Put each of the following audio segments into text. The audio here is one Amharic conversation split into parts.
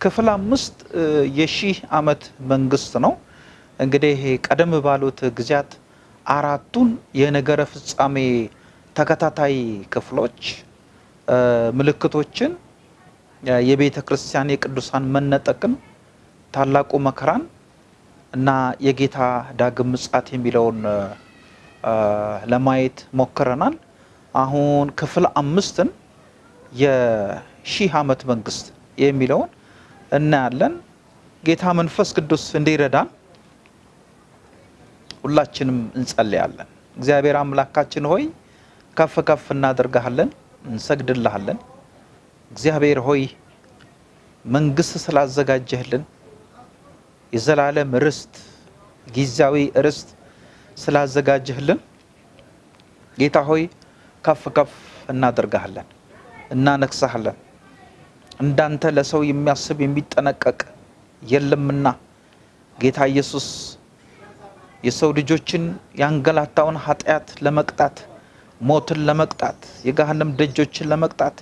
ክፍል አምስት የሺህ ዓመት መንግስት ነው። እንግዲህ ቀደም ባሉት ጊዜያት አራቱን የነገረ ፍጻሜ ተከታታይ ክፍሎች ምልክቶችን የቤተ ክርስቲያን የቅዱሳን መነጠቅን፣ ታላቁ መከራን እና የጌታ ዳግም ምጽአት የሚለውን ለማየት ሞክረናል። አሁን ክፍል አምስትን የሺህ ዓመት መንግስት የሚለውን እናያለን። ጌታ መንፈስ ቅዱስ እንዲረዳን ሁላችንም እንጸልያለን። እግዚአብሔር አምላካችን ሆይ ከፍ ከፍ እናደርግሃለን፣ እንሰግድልሃለን። እግዚአብሔር ሆይ መንግስት ስላዘጋጀህልን የዘላለም ርስት ጊዜያዊ ርስት ስላዘጋጀህልን ጌታ ሆይ ከፍ ከፍ እናደርግሃለን፣ እናነግሳሃለን። እንዳንተ ለሰው የሚያስብ የሚጠነቀቅ የለምና። ጌታ ኢየሱስ የሰው ልጆችን ያንገላታውን ኃጢአት ለመቅጣት ሞትን ለመቅጣት የገሃነም ደጆችን ለመቅጣት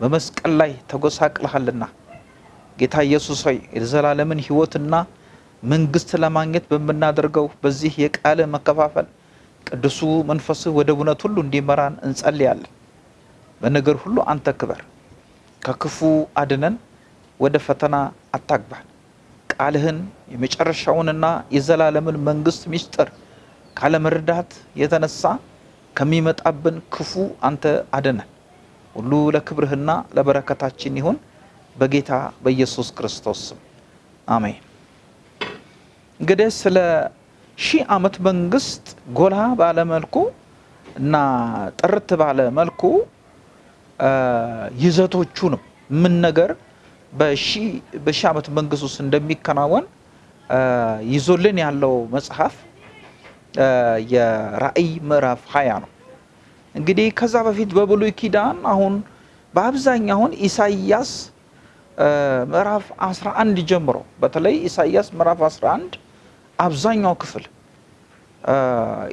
በመስቀል ላይ ተጎሳቅልሃልና ጌታ ኢየሱስ ሆይ የዘላለምን ሕይወትና መንግስት ለማግኘት በምናደርገው በዚህ የቃል መከፋፈል ቅዱሱ መንፈስህ ወደ እውነት ሁሉ እንዲመራን እንጸልያለን። በነገር ሁሉ አንተ ክበር፣ ከክፉ አድነን፣ ወደ ፈተና አታግባን። ቃልህን የመጨረሻውንና የዘላለምን መንግስት ምስጢር ካለመረዳት የተነሳ ከሚመጣብን ክፉ አንተ አድነን። ሁሉ ለክብርህና ለበረከታችን ይሁን በጌታ በኢየሱስ ክርስቶስ ስም አሜን። እንግዲህ ስለ ሺህ ዓመት መንግስት ጎላ ባለ መልኩ እና ጥርት ባለ መልኩ ይዘቶቹንም ምን ነገር በሺህ ዓመት መንግስት ውስጥ እንደሚከናወን ይዞልን ያለው መጽሐፍ የራእይ ምዕራፍ ሀያ ነው። እንግዲህ ከዛ በፊት በብሉይ ኪዳን አሁን በአብዛኛው ኢሳይያስ ምዕራፍ 11 ጀምሮ በተለይ ኢሳይያስ ምዕራፍ 11 አብዛኛው ክፍል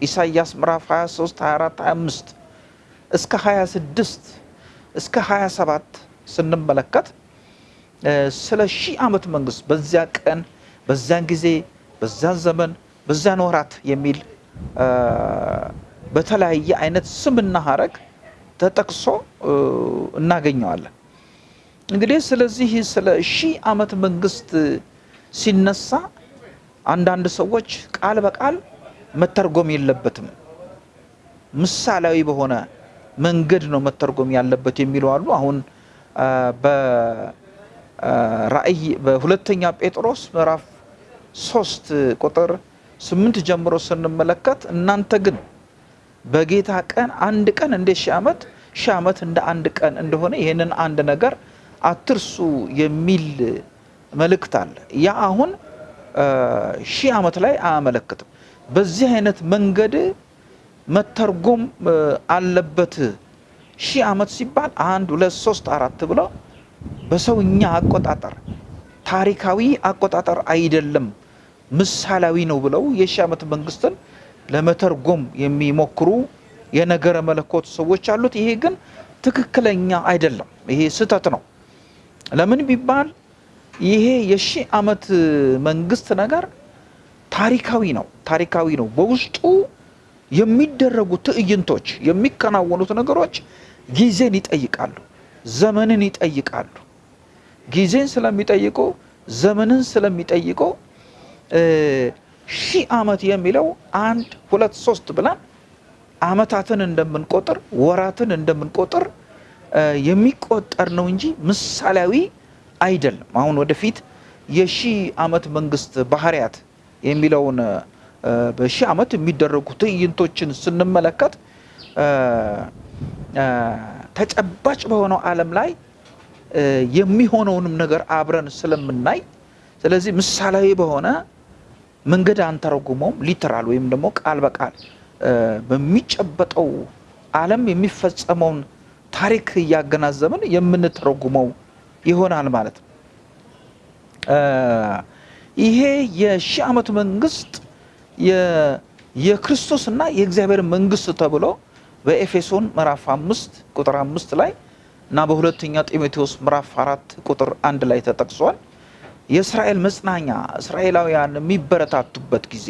ኢሳይያስ ምዕራፍ 23፣ 24፣ 25 እስከ 26 እስከ 27 ስንመለከት ስለ ሺህ ዓመት መንግስት በዚያ ቀን በዚያን ጊዜ በዚያን ዘመን በዚያን ወራት የሚል በተለያየ አይነት ስምና ሀረግ ተጠቅሶ እናገኘዋለን። እንግዲህ ስለዚህ ስለ ሺህ ዓመት መንግስት ሲነሳ አንዳንድ ሰዎች ቃል በቃል መተርጎም የለበትም ምሳሌያዊ በሆነ መንገድ ነው መተርጎም ያለበት የሚሉ አሉ። አሁን በራእይ በሁለተኛ ጴጥሮስ ምዕራፍ ሶስት ቁጥር ስምንት ጀምሮ ስንመለከት እናንተ ግን በጌታ ቀን አንድ ቀን እንደ ሺህ ዓመት ሺህ ዓመት እንደ አንድ ቀን እንደሆነ ይህንን አንድ ነገር አትርሱ የሚል መልእክት አለ። ያ አሁን ሺህ ዓመት ላይ አያመለክትም። በዚህ አይነት መንገድ መተርጎም አለበት። ሺህ ዓመት ሲባል አንድ ሁለት ሶስት አራት ብለው በሰውኛ አቆጣጠር ታሪካዊ አቆጣጠር አይደለም፣ ምሳሌያዊ ነው ብለው የሺህ ዓመት መንግስትን ለመተርጎም የሚሞክሩ የነገረ መለኮት ሰዎች አሉት። ይሄ ግን ትክክለኛ አይደለም። ይሄ ስህተት ነው። ለምን ቢባል ይሄ የሺህ ዓመት መንግስት ነገር ታሪካዊ ነው። ታሪካዊ ነው። በውስጡ የሚደረጉ ትዕይንቶች፣ የሚከናወኑት ነገሮች ጊዜን ይጠይቃሉ፣ ዘመንን ይጠይቃሉ። ጊዜን ስለሚጠይቁ ዘመንን ስለሚጠይቁ ሺህ ዓመት የሚለው አንድ ሁለት ሶስት ብለን ዓመታትን እንደምንቆጥር ወራትን እንደምንቆጥር የሚቆጠር ነው እንጂ ምሳሌያዊ አይደለም። አሁን ወደፊት የሺህ ዓመት መንግስት ባህሪያት የሚለውን በሺህ ዓመት የሚደረጉ ትዕይንቶችን ስንመለከት ተጨባጭ በሆነው ዓለም ላይ የሚሆነውንም ነገር አብረን ስለምናይ ስለዚህ ምሳሌያዊ በሆነ መንገድ አንተረጉመውም። ሊተራል ወይም ደግሞ ቃል በቃል በሚጨበጠው ዓለም የሚፈጸመውን ታሪክ እያገናዘብን የምንተረጉመው ይሆናል ማለት ነው። ይሄ የሺህ ዓመት መንግስት የክርስቶስና የእግዚአብሔር መንግስት ተብሎ በኤፌሶን ምዕራፍ አምስት ቁጥር አምስት ላይ እና በሁለተኛ ጢሞቴዎስ ምዕራፍ አራት ቁጥር አንድ ላይ ተጠቅሷል። የእስራኤል መጽናኛ እስራኤላውያን የሚበረታቱበት ጊዜ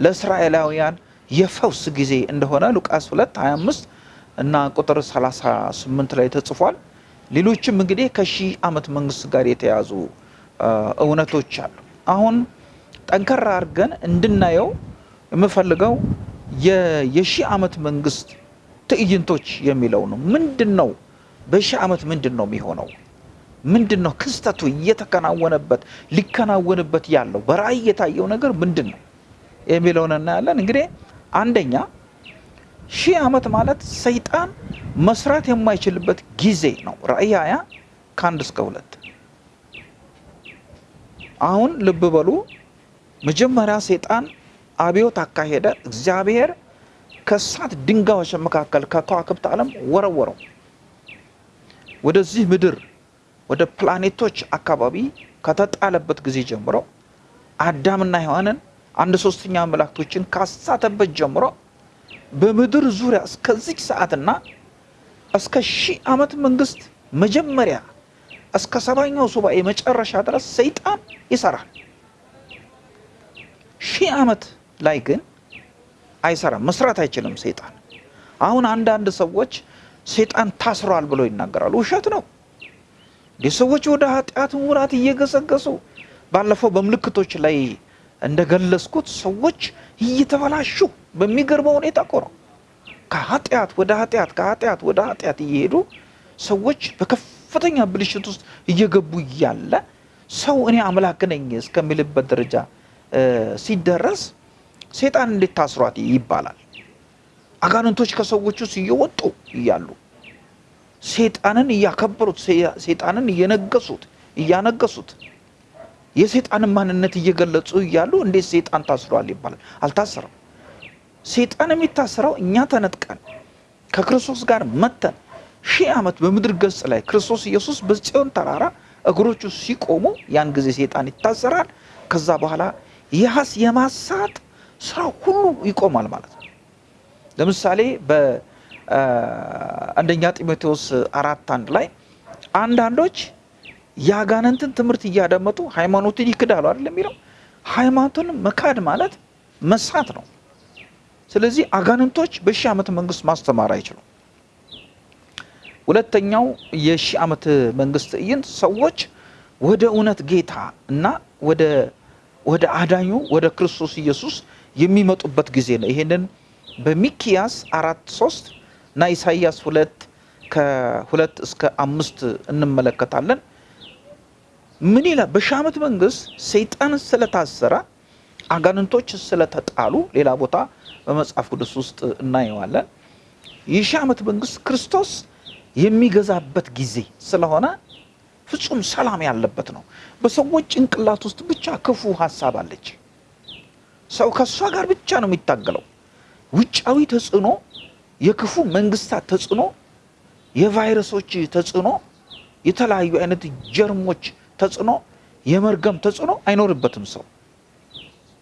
ለእስራኤላውያን የፈውስ ጊዜ እንደሆነ ሉቃስ 2 25 እና ቁጥር 38 ላይ ተጽፏል። ሌሎችም እንግዲህ ከሺህ ዓመት መንግስት ጋር የተያዙ እውነቶች አሉ። አሁን ጠንከራ አድርገን እንድናየው የምፈልገው የሺህ ዓመት መንግስት ትዕይንቶች የሚለው ነው። ምንድን ነው በሺህ ዓመት ምንድን ነው የሚሆነው? ምንድን ነው ክስተቱ እየተከናወነበት ሊከናወንበት ያለው በራእይ የታየው ነገር ምንድን ነው የሚለውን እናያለን። እንግዲህ አንደኛ ሺህ ዓመት ማለት ሰይጣን መስራት የማይችልበት ጊዜ ነው። ራእይ ሀያ ከአንድ እስከ ሁለት አሁን ልብ በሉ። መጀመሪያ ሰይጣን አብዮት አካሄደ። እግዚአብሔር ከእሳት ድንጋዮች መካከል ከከዋክብት ዓለም ወረወረው ወደዚህ ምድር ወደ ፕላኔቶች አካባቢ ከተጣለበት ጊዜ ጀምሮ አዳምና ሔዋንን አንድ ሶስተኛ መላእክቶችን ካሳተበት ጀምሮ በምድር ዙሪያ እስከዚህ ሰዓትና እስከ ሺህ ዓመት መንግስት መጀመሪያ እስከ ሰባኛው ሱባኤ መጨረሻ ድረስ ሰይጣን ይሰራል። ሺህ ዓመት ላይ ግን አይሰራም፣ መስራት አይችልም ሰይጣን። አሁን አንዳንድ ሰዎች ሰይጣን ታስሯል ብለው ይናገራሉ። ውሸት ነው። ሰዎች ወደ ኃጢአት ሙላት እየገሰገሱ ባለፈው በምልክቶች ላይ እንደገለጽኩት ሰዎች እየተበላሹ በሚገርመው ሁኔታ እኮ ነው። ከኃጢአት ወደ ኃጢአት ከኃጢአት ወደ ኃጢአት እየሄዱ ሰዎች በከፍተኛ ብልሽት ውስጥ እየገቡ እያለ ሰው እኔ አምላክ ነኝ እስከሚልበት ደረጃ ሲደረስ ሴጣን እንዴት ታስሯት ይባላል? አጋንንቶች ከሰዎች ውስጥ እየወጡ እያሉ ሴጣንን እያከበሩት ሴጣንን እየነገሱት እያነገሱት የሴጣንን ማንነት እየገለጹ እያሉ እንዴት ሴጣን ታስሯል ይባላል? አልታሰረም። ሴጣን የሚታሰረው እኛ ተነጥቀን ከክርስቶስ ጋር መተን ሺህ ዓመት በምድር ገጽ ላይ ክርስቶስ ኢየሱስ በጽዮን ተራራ እግሮቹ ሲቆሙ ያን ጊዜ ሴጣን ይታሰራል። ከዛ በኋላ ያስ የማሳት ስራ ሁሉ ይቆማል ማለት ነው። ለምሳሌ በአንደኛ ጢሞቴዎስ አራት አንድ ላይ አንዳንዶች የአጋንንትን ትምህርት እያደመጡ ሃይማኖትን ይክዳሉ አይደል የሚለው። ሃይማኖትን መካድ ማለት መሳት ነው። ስለዚህ አጋንንቶች በሺህ ዓመት መንግስት ማስተማር አይችሉም። ሁለተኛው የሺህ ዓመት መንግስት ትዕይንት ሰዎች ወደ እውነት ጌታ እና ወደ ወደ አዳኙ ወደ ክርስቶስ ኢየሱስ የሚመጡበት ጊዜ ነው። ይሄንን በሚኪያስ አራት ሶስት እና ኢሳይያስ ሁለት ከሁለት እስከ አምስት እንመለከታለን። ምን ይላል? በሺህ ዓመት መንግስት ሰይጣን ስለታሰረ አጋንንቶች ስለተጣሉ ሌላ ቦታ በመጽሐፍ ቅዱስ ውስጥ እናየዋለን። የሺህ ዓመት መንግስት ክርስቶስ የሚገዛበት ጊዜ ስለሆነ ፍጹም ሰላም ያለበት ነው። በሰዎች ጭንቅላት ውስጥ ብቻ ክፉ ሀሳብ አለች። ሰው ከእሷ ጋር ብቻ ነው የሚታገለው። ውጫዊ ተጽዕኖ፣ የክፉ መንግስታት ተጽዕኖ፣ የቫይረሶች ተጽዕኖ፣ የተለያዩ አይነት ጀርሞች ተጽዕኖ፣ የመርገም ተጽዕኖ አይኖርበትም። ሰው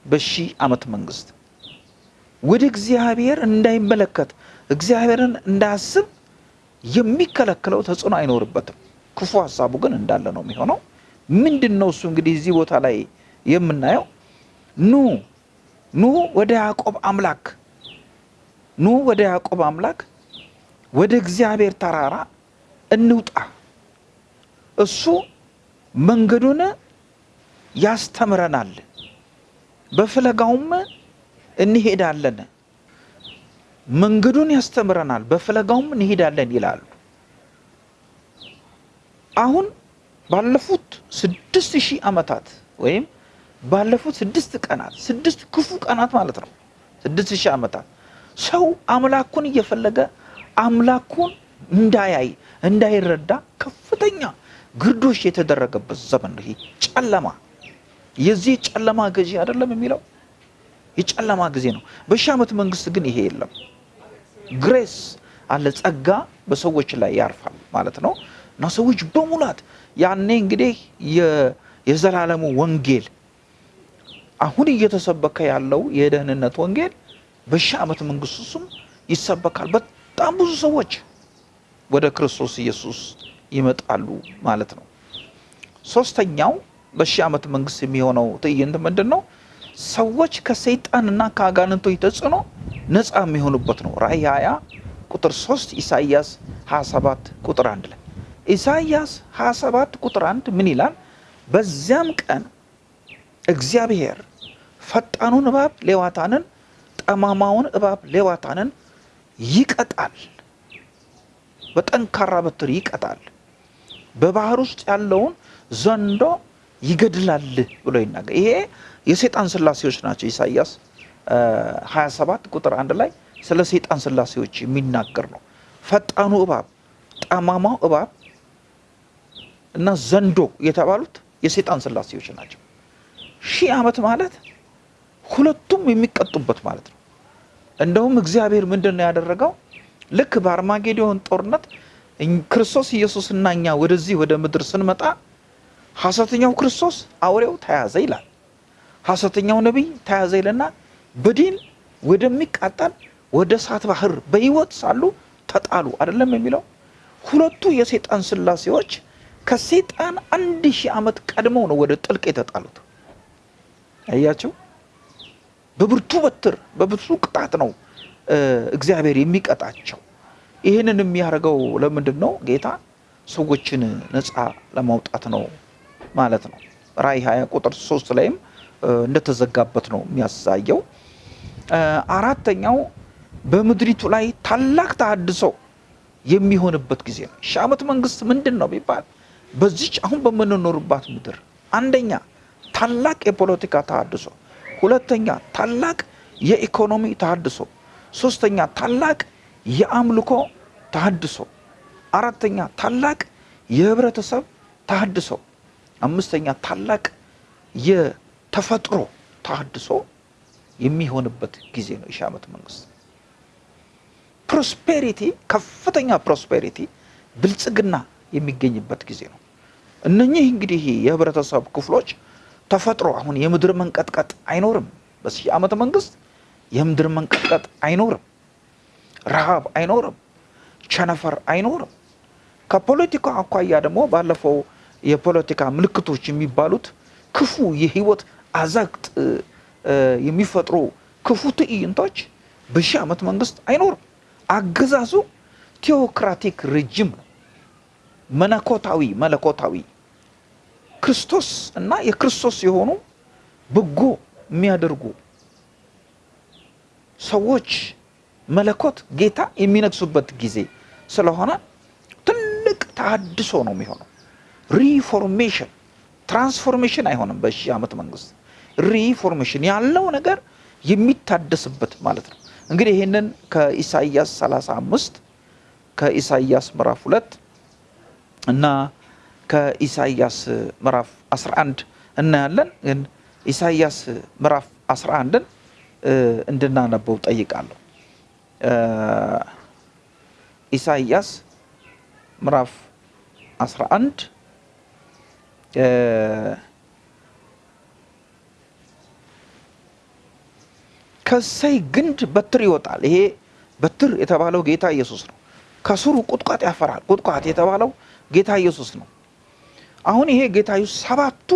በሺህ ዓመት መንግስት ወደ እግዚአብሔር እንዳይመለከት እግዚአብሔርን እንዳያስብ የሚከለክለው ተጽዕኖ አይኖርበትም። ክፉ ሀሳቡ ግን እንዳለ ነው የሚሆነው። ምንድን ነው እሱ? እንግዲህ እዚህ ቦታ ላይ የምናየው ኑ ኑ ወደ ያዕቆብ አምላክ ኑ ወደ ያዕቆብ አምላክ ወደ እግዚአብሔር ተራራ እንውጣ፣ እሱ መንገዱን ያስተምረናል፣ በፍለጋውም እንሄዳለን። መንገዱን ያስተምረናል፣ በፍለጋውም እንሄዳለን ይላሉ። አሁን ባለፉት ስድስት ሺህ ዓመታት ወይም ባለፉት ስድስት ቀናት ስድስት ክፉ ቀናት ማለት ነው። ስድስት ሺህ ዓመታት ሰው አምላኩን እየፈለገ አምላኩን እንዳያይ እንዳይረዳ ከፍተኛ ግርዶሽ የተደረገበት ዘመን ነው። ጨለማ የዚህ ጨለማ ገዢ አይደለም የሚለው የጨለማ ጊዜ ነው። በሺህ ዓመት መንግስት ግን ይሄ የለም። ግሬስ አለ፣ ጸጋ በሰዎች ላይ ያርፋል ማለት ነው እና ሰዎች በሙላት ያኔ እንግዲህ የዘላለሙ ወንጌል አሁን እየተሰበከ ያለው የደህንነት ወንጌል በሺህ ዓመት መንግስት ውስጥም ይሰበካል። በጣም ብዙ ሰዎች ወደ ክርስቶስ ኢየሱስ ይመጣሉ ማለት ነው። ሶስተኛው በሺህ ዓመት መንግስት የሚሆነው ትዕይንት ምንድን ነው? ሰዎች ከሰይጣንና ከአጋንንቶች ተጽዕኖ ነፃ የሚሆኑበት ነው። ራእይ 20 ቁጥር 3 ኢሳይያስ 27 ቁጥር 1 ላይ ኢሳይያስ 27 ቁጥር 1 ምን ይላል? በዚያም ቀን እግዚአብሔር ፈጣኑን እባብ ሌዋታንን፣ ጠማማውን እባብ ሌዋታንን ይቀጣል፣ በጠንካራ በትር ይቀጣል፣ በባህር ውስጥ ያለውን ዘንዶ ይገድላል ብሎ ይናገር። ይሄ የሰይጣን ስላሴዎች ናቸው። ኢሳይያስ 27 ቁጥር አንድ ላይ ስለ ሰይጣን ስላሴዎች የሚናገር ነው። ፈጣኑ እባብ፣ ጠማማው እባብ እና ዘንዶ የተባሉት የሰይጣን ስላሴዎች ናቸው። ሺህ ዓመት ማለት ሁለቱም የሚቀጡበት ማለት ነው። እንደውም እግዚአብሔር ምንድን ነው ያደረገው? ልክ በአርማጌዶን ጦርነት ክርስቶስ ኢየሱስና እኛ ወደዚህ ወደ ምድር ስንመጣ ሐሰተኛው ክርስቶስ አውሬው ተያዘ ይላል። ሐሰተኛው ነቢይ ተያዘ ይልና በዲን ወደሚቃጠል ወደ እሳት ባህር በሕይወት ሳሉ ተጣሉ አይደለም የሚለው። ሁለቱ የሰይጣን ስላሴዎች ከሰይጣን አንድ ሺህ ዓመት ቀድመው ነው ወደ ጥልቅ የተጣሉት። አያቸው። በብርቱ በትር በብርቱ ቅጣት ነው እግዚአብሔር የሚቀጣቸው። ይህንን የሚያደርገው ለምንድን ነው? ጌታ ሰዎችን ነፃ ለማውጣት ነው ማለት ነው። ራእይ 20 ቁጥር ሶስት ላይም እንደተዘጋበት ነው የሚያሳየው። አራተኛው በምድሪቱ ላይ ታላቅ ተሃድሶ የሚሆንበት ጊዜ ነው። ሺህ ዓመት መንግስት ምንድን ነው ቢባል በዚች አሁን በምንኖርባት ምድር አንደኛ ታላቅ የፖለቲካ ተሃድሶ፣ ሁለተኛ ታላቅ የኢኮኖሚ ተሃድሶ፣ ሶስተኛ ታላቅ የአምልኮ ተሃድሶ፣ አራተኛ ታላቅ የህብረተሰብ ተሃድሶ፣ አምስተኛ ታላቅ የተፈጥሮ ተሃድሶ የሚሆንበት ጊዜ ነው የሺህ ዓመት መንግስት። prosperity ከፍተኛ prosperity ብልጽግና የሚገኝበት ጊዜ ነው። እነኚህ እንግዲህ የህብረተሰብ ክፍሎች ተፈጥሮ አሁን የምድር መንቀጥቀጥ አይኖርም። በሺህ ዓመት መንግስት የምድር መንቀጥቀጥ አይኖርም። ረሃብ አይኖርም። ቸነፈር አይኖርም። ከፖለቲካ አኳያ ደግሞ ባለፈው የፖለቲካ ምልክቶች የሚባሉት ክፉ የህይወት አዘቅት የሚፈጥሩ ክፉ ትዕይንቶች በሺህ ዓመት መንግስት አይኖርም። አገዛዙ ቴዎክራቲክ ሬጅም ነው። መለኮታዊ መለኮታዊ ክርስቶስ እና የክርስቶስ የሆኑ በጎ የሚያደርጉ ሰዎች መለኮት ጌታ የሚነግሱበት ጊዜ ስለሆነ ትልቅ ተሃድሶ ነው የሚሆነው። reformation transformation አይሆንም። በሺህ ዓመት መንግስት reformation ያለው ነገር የሚታደስበት ማለት ነው። እንግዲህ ይህንን ከኢሳይያስ 35 ከኢሳይያስ ምዕራፍ ሁለት እና ከኢሳይያስ ምዕራፍ 11 እናያለን። ግን ኢሳይያስ ምዕራፍ 11ን እንድናነበው ጠይቃለሁ። ኢሳይያስ ምዕራፍ 11 ከእሰይ ግንድ በትር ይወጣል። ይሄ በትር የተባለው ጌታ ኢየሱስ ነው። ከስሩ ቁጥቋጥ ያፈራል። ቁጥቋጥ የተባለው ጌታ ኢየሱስ ነው። አሁን ይሄ ጌታ ኢየሱስ ሰባቱ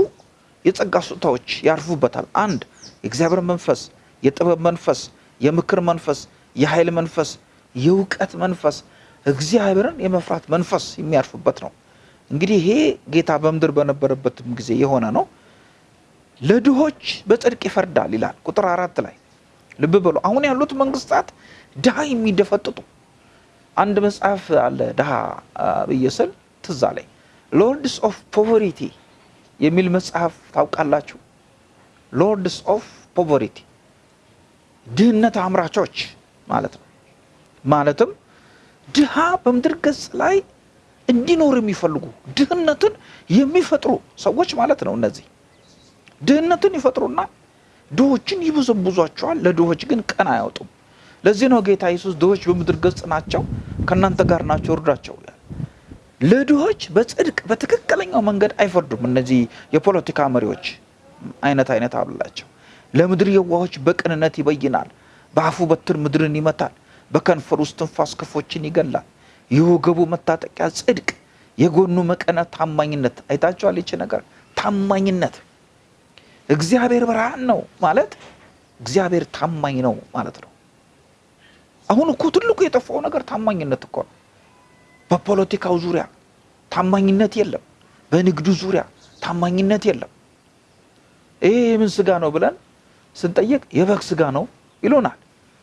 የጸጋ ስጦታዎች ያርፉበታል። አንድ የእግዚአብሔር መንፈስ፣ የጥበብ መንፈስ፣ የምክር መንፈስ፣ የኃይል መንፈስ፣ የእውቀት መንፈስ፣ እግዚአብሔርን የመፍራት መንፈስ የሚያርፍበት ነው። እንግዲህ ይሄ ጌታ በምድር በነበረበትም ጊዜ የሆነ ነው። ለድሆች በጽድቅ ይፈርዳል ይላል ቁጥር አራት ላይ ልብ በሉ። አሁን ያሉት መንግስታት ድሃ የሚደፈጥጡ አንድ መጽሐፍ አለ ድሃ ብዬ ስል ትዝ አለኝ። Lords of Poverty የሚል መጽሐፍ ታውቃላችሁ? Lords of Poverty ድህነት አምራቾች ማለት ነው። ማለትም ድሃ በምድር ገጽ ላይ እንዲኖር የሚፈልጉ ድህነትን የሚፈጥሩ ሰዎች ማለት ነው። እነዚህ ድህነትን ይፈጥሩና ድሆችን ይበዘብዟቸዋል። ለድሆች ግን ቀን አያወጡም። ለዚህ ነው ጌታ ኢየሱስ ድሆች በምድር ገጽ ናቸው፣ ከእናንተ ጋር ናቸው፣ እርዷቸው ለድሆች በጽድቅ በትክክለኛው መንገድ አይፈርዱም። እነዚህ የፖለቲካ መሪዎች አይነት አይነት አብላቸው። ለምድር የዋሆች በቅንነት ይበይናል። በአፉ በትር ምድርን ይመታል። በከንፈር ውስጥ ትንፋስ ክፎችን ይገላል። የወገቡ መታጠቂያ ጽድቅ፣ የጎኑ መቀነት ታማኝነት። አይታችኋል? ይቺ ነገር ታማኝነት። እግዚአብሔር ብርሃን ነው ማለት እግዚአብሔር ታማኝ ነው ማለት ነው። አሁን እኮ ትልቁ የጠፋው ነገር ታማኝነት እኮ ነው። በፖለቲካው ዙሪያ ታማኝነት የለም። በንግዱ ዙሪያ ታማኝነት የለም። ይሄ የምን ስጋ ነው ብለን ስንጠይቅ የበግ ስጋ ነው ይሉናል።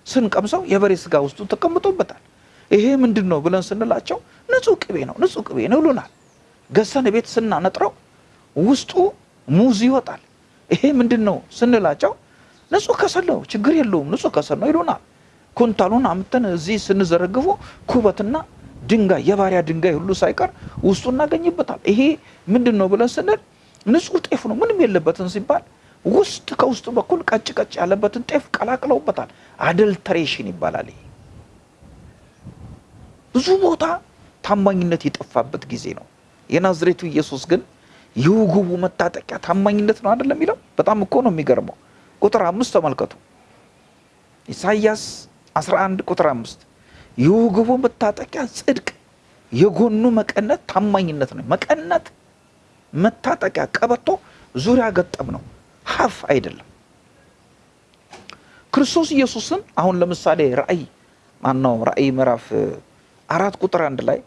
ስንቀምሰው የበሬ ስጋ ውስጡ ተቀምጦበታል። ይሄ ምንድን ነው ብለን ስንላቸው ንጹህ ቅቤ ነው ንጹህ ቅቤ ነው ይሉናል። ገሰን ቤት ስናነጥረው ውስጡ ሙዝ ይወጣል። ይሄ ምንድን ነው ስንላቸው ንጹህ ከሰል ነው ችግር የለውም ንጹህ ከሰል ነው ይሉናል። ኩንታሉን አምተን እዚህ ስንዘረግፉ ኩበትና ድንጋይ የባሪያ ድንጋይ ሁሉ ሳይቀር ውስጡ እናገኝበታል። ይሄ ምንድን ነው ብለን ስንል ንጹህ ጤፍ ነው ምንም የለበትን ሲባል ውስጥ ከውስጡ በኩል ቀጭ ቀጭ ያለበትን ጤፍ ቀላቅለውበታል። አደልተሬሽን ይባላል። ይሄ ብዙ ቦታ ታማኝነት የጠፋበት ጊዜ ነው። የናዝሬቱ ኢየሱስ ግን የወገቡ መታጠቂያ ታማኝነት ነው አይደለም የሚለው። በጣም እኮ ነው የሚገርመው። ቁጥር አምስት ተመልከቱ። ኢሳይያስ 11 ቁጥር አምስት የወገቡ መታጠቂያ ጽድቅ፣ የጎኑ መቀነት ታማኝነት ነው። መቀነት መታጠቂያ ቀበቶ ዙሪያ ገጠም ነው፣ ሀፍ አይደለም። ክርስቶስ ኢየሱስን አሁን ለምሳሌ ራእይ ማነው ራእይ ምዕራፍ አራት ቁጥር አንድ ላይ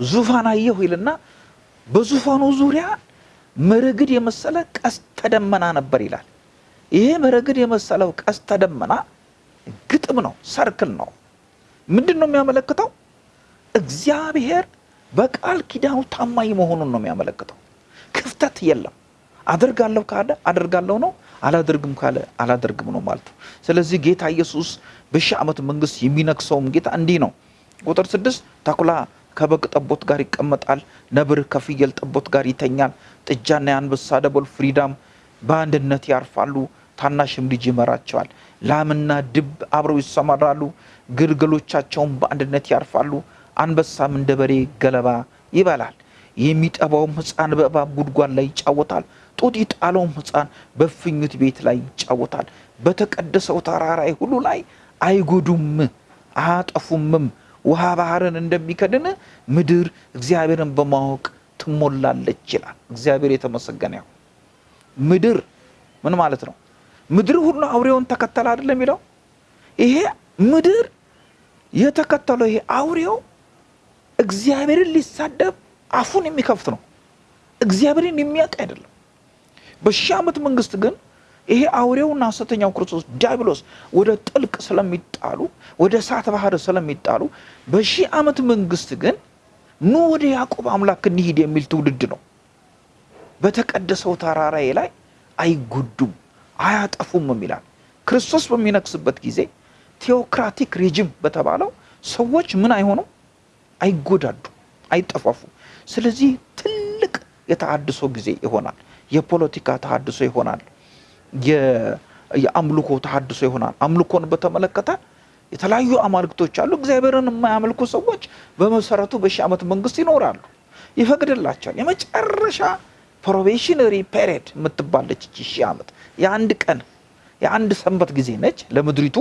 ዙፋን አየሁ ይልና በዙፋኑ ዙሪያ መረግድ የመሰለ ቀስተ ደመና ነበር ይላል። ይሄ መረግድ የመሰለው ቀስተ ደመና ግጥም ነው፣ ሰርክል ነው። ምንድን ነው የሚያመለክተው? እግዚአብሔር በቃል ኪዳኑ ታማኝ መሆኑን ነው የሚያመለክተው። ክፍተት የለም። አደርጋለሁ ካለ አደርጋለሁ ነው፣ አላደርግም ካለ አላደርግም ነው ማለት ነው። ስለዚህ ጌታ ኢየሱስ በሺህ ዓመት መንግስት የሚነግሰውም ጌታ እንዲህ ነው። ቁጥር ስድስት ተኩላ ከበግ ጠቦት ጋር ይቀመጣል፣ ነብር ከፍየል ጠቦት ጋር ይተኛል፣ ጥጃና የአንበሳ ደቦል ፍሪዳም በአንድነት ያርፋሉ፣ ታናሽም ልጅ ይመራቸዋል። ላምና ድብ አብረው ይሰማራሉ፣ ግልገሎቻቸውም በአንድነት ያርፋሉ። አንበሳም እንደ በሬ ገለባ ይበላል። የሚጠባውም ሕፃን በእባብ ጉድጓድ ላይ ይጫወታል። ጡት የጣለውም ሕፃን በእፉኝት ቤት ላይ ይጫወታል። በተቀደሰው ተራራይ ሁሉ ላይ አይጎዱም አያጠፉምም። ውሃ ባህርን እንደሚከድን ምድር እግዚአብሔርን በማወቅ ትሞላለች ይላል። እግዚአብሔር የተመሰገነ ያው ምድር ምን ማለት ነው? ምድር ሁሉ አውሬውን ተከተለ አይደለም የሚለው ይሄ ምድር የተከተለው ይሄ አውሬው እግዚአብሔርን ሊሳደብ አፉን የሚከፍት ነው። እግዚአብሔርን የሚያውቅ አይደለም። በሺህ ዓመት መንግስት ግን ይሄ አውሬውና ሐሰተኛው ክርስቶስ ዲያብሎስ ወደ ጥልቅ ስለሚጣሉ ወደ እሳት ባህር ስለሚጣሉ በሺህ ዓመት መንግስት ግን ኑ ወደ ያዕቆብ አምላክ እንሂድ የሚል ትውልድ ነው። በተቀደሰው ተራራዬ ላይ አይጎዱም አያጠፉም ይላል። ክርስቶስ በሚነግስበት ጊዜ ቴዎክራቲክ ሬጅም በተባለው ሰዎች ምን አይሆኑም፣ አይጎዳዱ፣ አይጠፋፉም። ስለዚህ ትልቅ የተሃድሶ ጊዜ ይሆናል። የፖለቲካ ተሃድሶ ይሆናል። የአምልኮ ተሃድሶ ይሆናል። አምልኮን በተመለከተ የተለያዩ አማልክቶች አሉ። እግዚአብሔርን የማያመልኩ ሰዎች በመሰረቱ በሺህ ዓመት መንግስት ይኖራሉ፣ ይፈቅድላቸዋል። የመጨረሻ probationary period የምትባለች ሺህ ዓመት የአንድ ቀን የአንድ ሰንበት ጊዜ ነች ለምድሪቱ።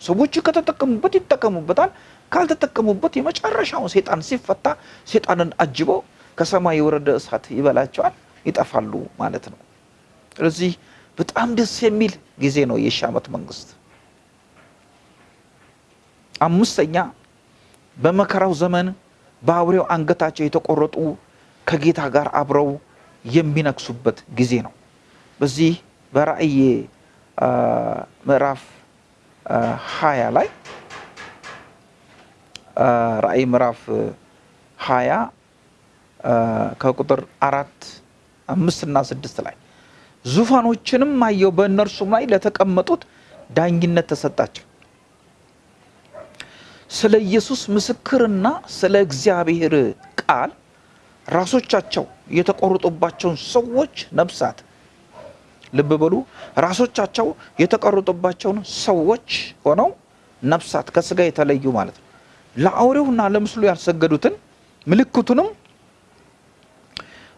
ሰዎች ከተጠቀሙበት ይጠቀሙበታል፣ ካልተጠቀሙበት የመጨረሻውን ሴጣን ሲፈታ ሴጣንን አጅበው ከሰማይ የወረደ እሳት ይበላቸዋል፣ ይጠፋሉ ማለት ነው። ስለዚህ በጣም ደስ የሚል ጊዜ ነው የሺህ ዓመት መንግስት። አምስተኛ በመከራው ዘመን በአውሬው አንገታቸው የተቆረጡ ከጌታ ጋር አብረው የሚነግሱበት ጊዜ ነው። በዚህ በራእይ ምዕራፍ ሀያ ላይ ራእይ ምዕራፍ ሀያ ከቁጥር አራት አምስት እና ስድስት ላይ ዙፋኖችንም አየው፣ በእነርሱም ላይ ለተቀመጡት ዳኝነት ተሰጣቸው። ስለ ኢየሱስ ምስክርና ስለ እግዚአብሔር ቃል ራሶቻቸው የተቆረጡባቸውን ሰዎች ነፍሳት ልብ በሉ። ራሶቻቸው የተቆረጡባቸውን ሰዎች ሆነው ነፍሳት ከስጋ የተለዩ ማለት ነው። ለአውሬውና ለምስሉ ያልሰገዱትን ምልክቱንም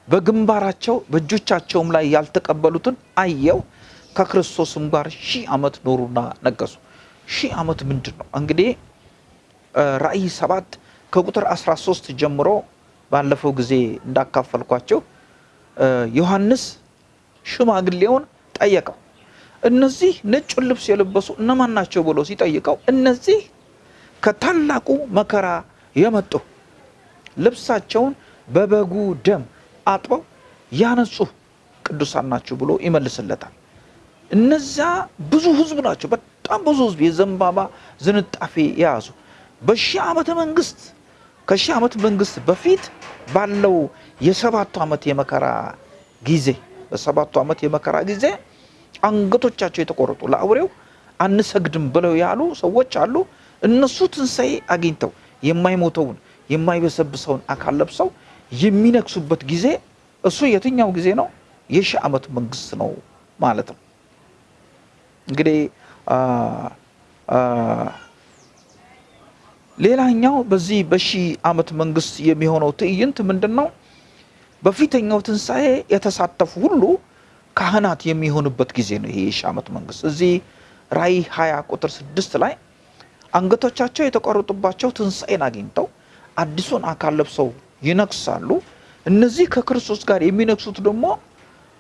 በግንባራቸው በእጆቻቸውም ላይ ያልተቀበሉትን አየው። ከክርስቶስም ጋር ሺህ ዓመት ኖሩና ነገሱ። ሺህ ዓመት ምንድን ነው እንግዲህ ራእይ ሰባት ከቁጥር 13 ጀምሮ ባለፈው ጊዜ እንዳካፈልኳቸው ዮሐንስ ሽማግሌውን ጠየቀው። እነዚህ ነጩን ልብስ የለበሱ እነማን ናቸው ብሎ ሲጠይቀው እነዚህ ከታላቁ መከራ የመጡ ልብሳቸውን በበጉ ደም አጥበው ያነጹ ቅዱሳን ናቸው ብሎ ይመልስለታል። እነዚያ ብዙ ሕዝብ ናቸው። በጣም ብዙ ሕዝብ የዘንባባ ዝንጣፊ የያዙ በሺህ ዓመተ መንግስት ከሺህ ዓመት መንግስት በፊት ባለው የሰባቱ ዓመት የመከራ ጊዜ በሰባቱ ዓመት የመከራ ጊዜ አንገቶቻቸው የተቆረጡ ለአውሬው አንሰግድም ብለው ያሉ ሰዎች አሉ። እነሱ ትንሣኤ አግኝተው የማይሞተውን የማይበሰብሰውን አካል ለብሰው የሚነግሱበት ጊዜ እሱ የትኛው ጊዜ ነው? የሺህ ዓመት መንግስት ነው ማለት ነው። እንግዲህ ሌላኛው በዚህ በሺህ ዓመት መንግስት የሚሆነው ትዕይንት ምንድን ነው? በፊተኛው ትንሣኤ የተሳተፉ ሁሉ ካህናት የሚሆኑበት ጊዜ ነው። ይሄ የሺህ ዓመት መንግስት እዚህ ራእይ 20 ቁጥር 6 ላይ አንገቶቻቸው የተቆረጡባቸው ትንሣኤን አግኝተው አዲሱን አካል ለብሰው ይነግሳሉ። እነዚህ ከክርስቶስ ጋር የሚነግሱት ደግሞ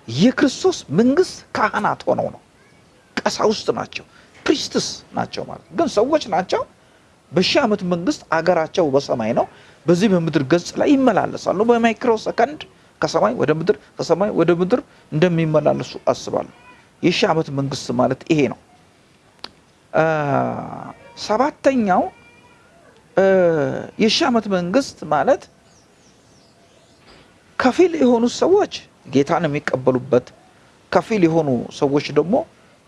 የክርስቶስ መንግስት ካህናት ሆነው ነው። ቀሳውስት ናቸው፣ priests ናቸው ማለት ግን ሰዎች ናቸው። በሺህ ዓመት መንግስት አገራቸው በሰማይ ነው። በዚህ በምድር ገጽ ላይ ይመላለሳሉ። በ micro second ከሰማይ ወደ ምድር ከሰማይ ወደ ምድር እንደሚመላለሱ አስባለሁ። የሺህ ዓመት መንግስት ማለት ይሄ ነው። ሰባተኛው የሺህ ዓመት መንግስት ማለት ከፊል የሆኑ ሰዎች ጌታን የሚቀበሉበት፣ ከፊል የሆኑ ሰዎች ደግሞ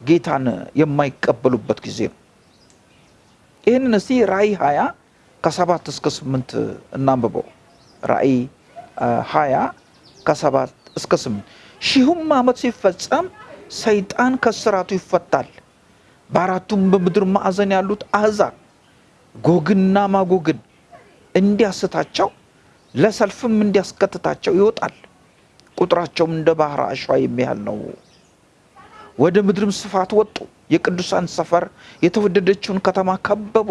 ጌታን የማይቀበሉበት ጊዜ ነው። ይህንን እስቲ ራእይ ሀያ ከሰባት እስከ ስምንት እናንብበው። ራእይ ሀያ ከሰባት እስከ ስምንት ሺሁም ዓመት ሲፈጸም ሰይጣን ከስራቱ ይፈታል። በአራቱም በምድር ማዕዘን ያሉት አሕዛብ ጎግና ማጎግን እንዲያስታቸው ለሰልፍም እንዲያስከትታቸው ይወጣል። ቁጥራቸውም እንደ ባህር አሸዋ የሚያህል ነው። ወደ ምድርም ስፋት ወጡ። የቅዱሳን ሰፈር የተወደደችውን ከተማ ከበቡ።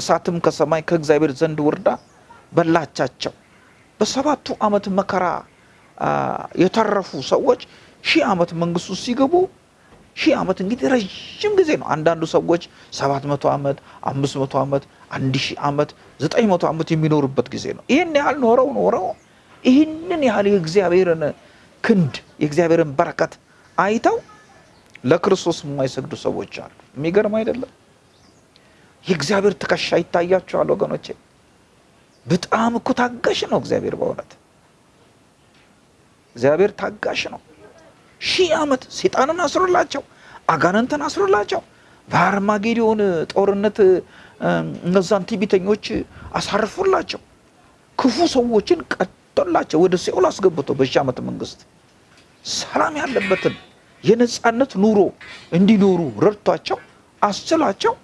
እሳትም ከሰማይ ከእግዚአብሔር ዘንድ ወርዳ በላቻቸው። በሰባቱ ዓመት መከራ የተረፉ ሰዎች ሺህ ዓመት መንግስቱ ሲገቡ ሺህ ዓመት እንግዲህ ረዥም ጊዜ ነው። አንዳንዱ ሰዎች ሰባት መቶ ዓመት አምስት መቶ ዓመት አንድ ሺህ ዓመት ዘጠኝ መቶ ዓመት የሚኖሩበት ጊዜ ነው። ይህን ያህል ኖረው ኖረው ይህንን ያህል የእግዚአብሔርን ክንድ የእግዚአብሔርን በረከት አይተው ለክርስቶስ የማይሰግዱ ሰዎች አሉ። የሚገርም አይደለም? የእግዚአብሔር ትከሻ ይታያቸዋል ወገኖቼ። በጣም እኮ ታጋሽ ነው እግዚአብሔር። በእውነት እግዚአብሔር ታጋሽ ነው። ሺህ ዓመት ሴጣንን አስሮላቸው አጋንንትን አስሮላቸው በአርማጌዶን ጦርነት እነዛን ትዕቢተኞች አሳርፎላቸው ክፉ ሰዎችን ቀጥቶላቸው ወደ ሲኦል አስገብቶ በሺህ ዓመት መንግስት ሰላም ያለበትን የነጻነት ኑሮ እንዲኖሩ ረድቷቸው አስችሏቸው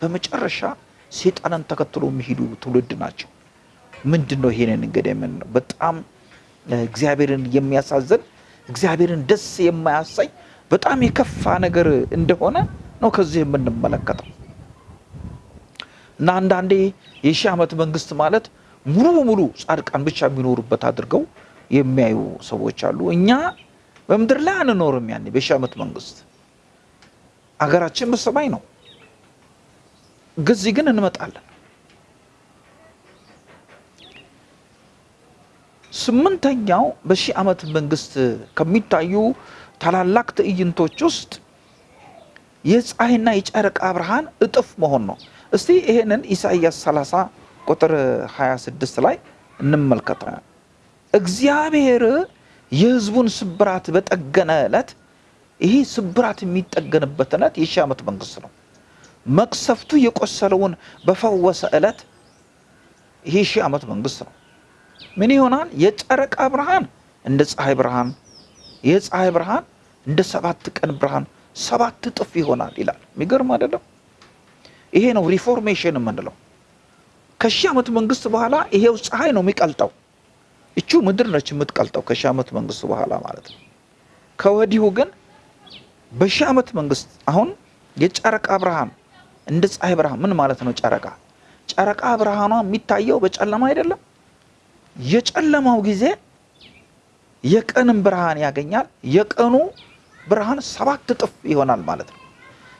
በመጨረሻ ሴጣንን ተከትሎ የሚሄዱ ትውልድ ናቸው። ምንድን ነው ይሄንን እንግዲህ ነው በጣም እግዚአብሔርን የሚያሳዝን እግዚአብሔርን ደስ የማያሳይ በጣም የከፋ ነገር እንደሆነ ነው ከዚህ የምንመለከተው። እና አንዳንዴ የሺህ ዓመት መንግስት ማለት ሙሉ በሙሉ ጻድቃን ብቻ የሚኖሩበት አድርገው የሚያዩ ሰዎች አሉ። እኛ በምድር ላይ አንኖርም። ያኔ በሺህ ዓመት መንግስት አገራችን በሰማይ ነው። እዚህ ግን እንመጣለን። ስምንተኛው በሺህ ዓመት መንግስት ከሚታዩ ታላላቅ ትዕይንቶች ውስጥ የፀሐይና የጨረቃ ብርሃን እጥፍ መሆን ነው። እስቲ ይሄንን ኢሳይያስ 30 ቁጥር 26 ላይ እንመልከተ። እግዚአብሔር የሕዝቡን ስብራት በጠገነ ዕለት፣ ይህ ስብራት የሚጠገንበት ዕለት የሺህ ዓመት መንግስት ነው። መቅሰፍቱ የቆሰለውን በፈወሰ ዕለት ይህ ሺህ ዓመት መንግስት ነው። ምን ይሆናል? የጨረቃ ብርሃን እንደ ፀሐይ ብርሃን፣ የፀሐይ ብርሃን እንደ ሰባት ቀን ብርሃን ሰባት እጥፍ ይሆናል ይላል። የሚገርም አይደለም? ይሄ ነው ሪፎርሜሽን የምንለው። ከሺህ ዓመት መንግስት በኋላ ይሄው ፀሐይ ነው የሚቀልጠው። እቹ ምድር ነች የምትቀልጠው ከሺህ ዓመት መንግስት በኋላ ማለት ነው። ከወዲሁ ግን በሺህ ዓመት መንግስት አሁን የጨረቃ ብርሃን እንደ ፀሐይ ብርሃን ምን ማለት ነው? ጨረቃ ጨረቃ ብርሃኗ የሚታየው በጨለማ አይደለም። የጨለማው ጊዜ የቀንን ብርሃን ያገኛል። የቀኑ ብርሃን ሰባት እጥፍ ይሆናል ማለት ነው።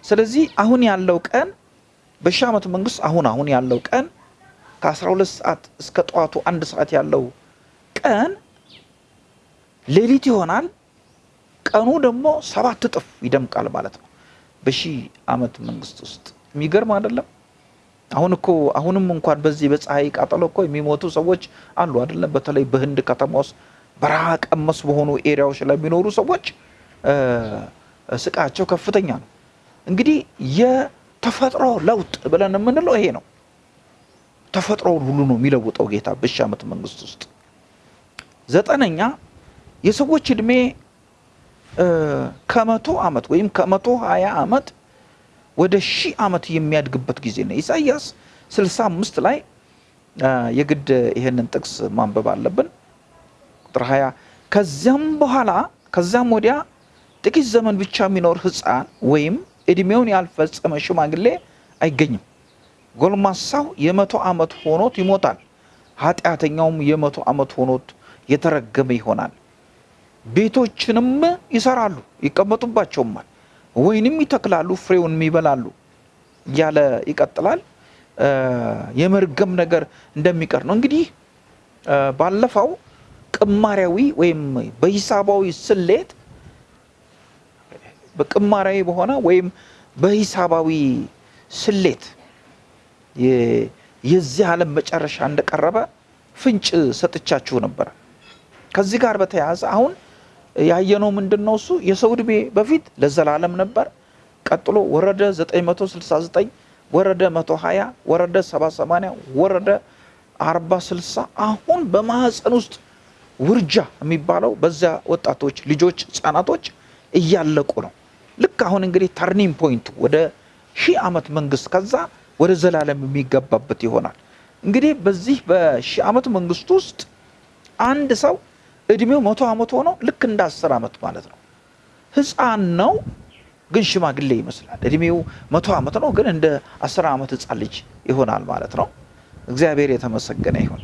ስለዚህ አሁን ያለው ቀን በሺህ ዓመት መንግስት አሁን አሁን ያለው ቀን ከ12 ሰዓት እስከ ጠዋቱ አንድ ሰዓት ያለው ቀን ሌሊት ይሆናል። ቀኑ ደግሞ ሰባት እጥፍ ይደምቃል ማለት ነው። በሺህ ዓመት መንግስት ውስጥ የሚገርም አይደለም? አሁን እኮ አሁንም እንኳን በዚህ በፀሐይ ቃጠሎ እኮ የሚሞቱ ሰዎች አሉ አይደለም? በተለይ በህንድ ከተማ ውስጥ በረሃ ቀመስ በሆኑ ኤሪያዎች ላይ የሚኖሩ ሰዎች ስቃቸው ከፍተኛ ነው። እንግዲህ የተፈጥሮ ለውጥ ብለን የምንለው ይሄ ነው። ተፈጥሮውን ሁሉ ነው የሚለውጠው ጌታ በሺህ ዓመት መንግስት ውስጥ። ዘጠነኛ የሰዎች እድሜ ከመቶ ዓመት ወይም ከመቶ ሀያ ዓመት ወደ ሺህ ዓመት የሚያድግበት ጊዜ ነው። ኢሳይያስ 65 ላይ የግድ ይሄንን ጥቅስ ማንበብ አለብን። ቁጥር 20 ከዚያም በኋላ ከዚያም ወዲያ ጥቂት ዘመን ብቻ የሚኖር ሕፃን ወይም እድሜውን ያልፈጸመ ሽማግሌ አይገኝም። ጎልማሳው የመቶ ዓመት ሆኖት ይሞታል፣ ኃጢአተኛውም የመቶ ዓመት ሆኖት የተረገመ ይሆናል። ቤቶችንም ይሰራሉ ይቀመጡባቸውማል፣ ወይንም ይተክላሉ ፍሬውንም ይበላሉ እያለ ይቀጥላል። የመርገም ነገር እንደሚቀር ነው። እንግዲህ ባለፈው ቅማሪያዊ ወይም በሂሳባዊ ስሌት በቅማሪያዊ በሆነ ወይም በሂሳባዊ ስሌት የዚህ ዓለም መጨረሻ እንደቀረበ ፍንጭ ሰጥቻችሁ ነበረ። ከዚህ ጋር በተያያዘ አሁን ያየነው ምንድን ነው? እሱ የሰው ዕድሜ በፊት ለዘላለም ነበር። ቀጥሎ ወረደ 969 ወረደ 120 ወረደ 780 ወረደ 40 60 አሁን በማህፀን ውስጥ ውርጃ የሚባለው በዚያ ወጣቶች ልጆች ህጻናቶች እያለቁ ነው። ልክ አሁን እንግዲህ turning point ኡ ወደ ሺህ ዓመት መንግስት ከዛ ወደ ዘላለም የሚገባበት ይሆናል። እንግዲህ በዚህ በሺህ ዓመት መንግስት ውስጥ አንድ ሰው እድሜው መቶ ዓመት ሆኖ ልክ እንደ አስር ዓመት ማለት ነው። ህፃን ነው ግን ሽማግሌ ይመስላል። እድሜው መቶ ዓመት ነው ግን እንደ አስር ዓመት ህፃን ልጅ ይሆናል ማለት ነው። እግዚአብሔር የተመሰገነ ይሁን።